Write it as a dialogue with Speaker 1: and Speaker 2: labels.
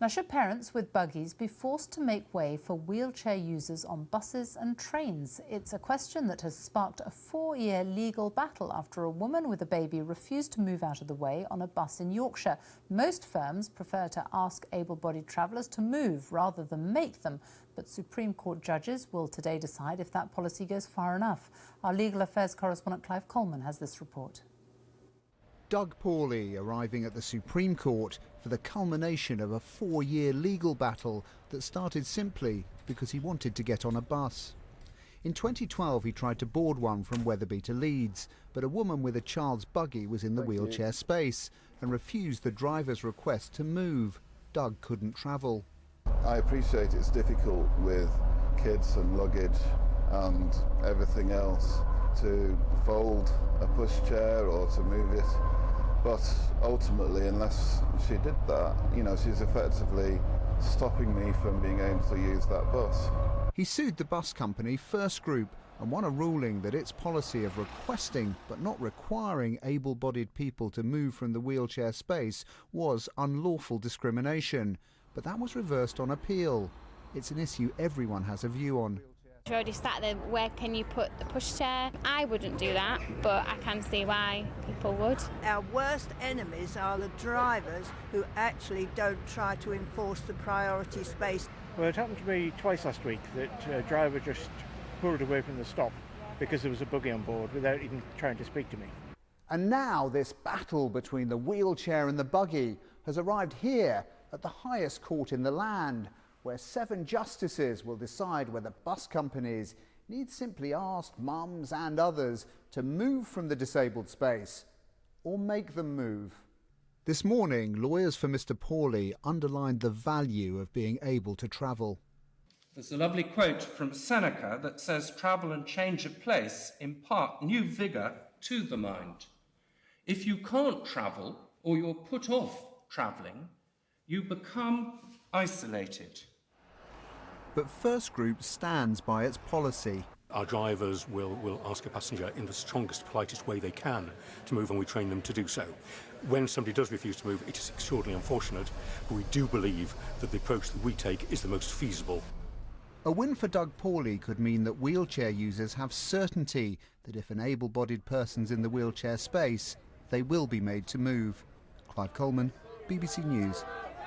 Speaker 1: Now, should parents with buggies be forced to make way for wheelchair users on buses and trains? It's a question that has sparked a four year legal battle after a woman with a baby refused to move out of the way on a bus in Yorkshire. Most firms prefer to ask able bodied travellers to move rather than make them, but Supreme Court judges will today decide if that policy goes far enough. Our legal affairs correspondent Clive Coleman has this report.
Speaker 2: Doug Paulley arriving at the Supreme Court for the culmination of a four-year legal battle that started simply because he wanted to get on a bus. In 2012 he tried to board one from Wetherby to Leeds, but a woman with a child's buggy was in the wheelchair space and refused the driver's request to move. Doug couldn't travel.
Speaker 3: I appreciate it's difficult with kids and luggage and everything else to fold a pushchair or to move it but ultimately, unless she did that, you know, she's effectively stopping me from being able to use that bus.
Speaker 2: He sued the bus company First Group and won a ruling that its policy of requesting but not requiring able-bodied people to move from the wheelchair space was unlawful discrimination. But that was reversed on appeal. It's an issue everyone has a view on.
Speaker 4: You already sat there, where can you put the pushchair? I wouldn't do that, but I can see why people would.
Speaker 5: Our worst enemies are the drivers who actually don't try to enforce the priority space.
Speaker 6: Well, it happened to me twice last week that a driver just pulled away from the stop because there was a buggy on board without even trying to speak to me.
Speaker 2: And now this battle between the wheelchair and the buggy has arrived here at the highest court in the land where seven justices will decide whether bus companies need simply ask mums and others to move from the disabled space or make them move. This morning, lawyers for Mr Paulley underlined the value of being able to travel.
Speaker 7: There's a lovely quote from Seneca that says, Travel and change of place impart new vigour to the mind. If you can't travel or you're put off travelling, you become isolated.
Speaker 2: But First Group stands by its policy.
Speaker 8: Our drivers will, will ask a passenger in the strongest, politest way they can to move, and we train them to do so. When somebody does refuse to move, it is extraordinarily unfortunate, but we do believe that the approach that we take is the most feasible.
Speaker 2: A win for Doug Paulley could mean that wheelchair users have certainty that if an able-bodied person's in the wheelchair space, they will be made to move. Clive Coleman, BBC News.